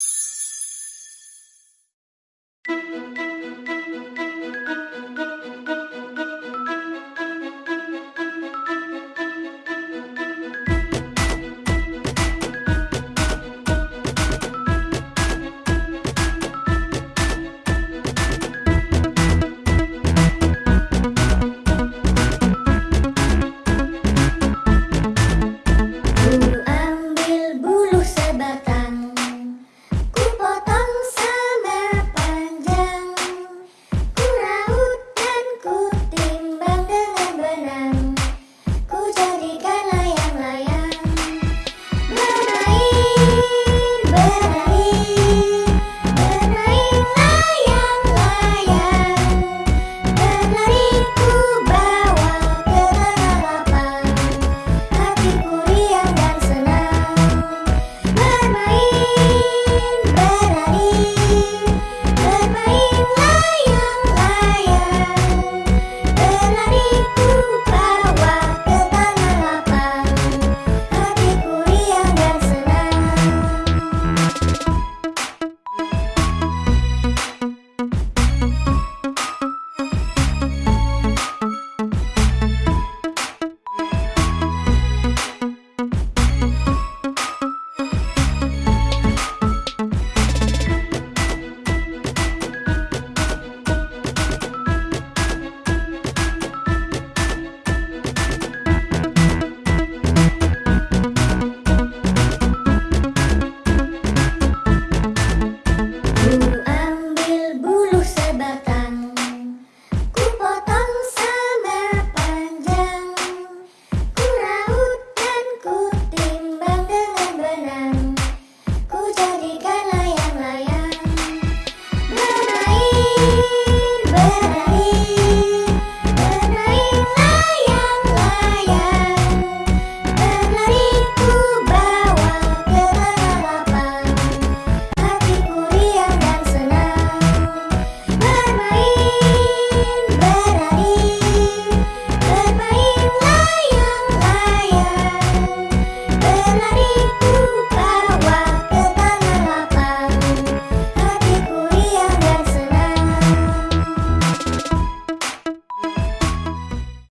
you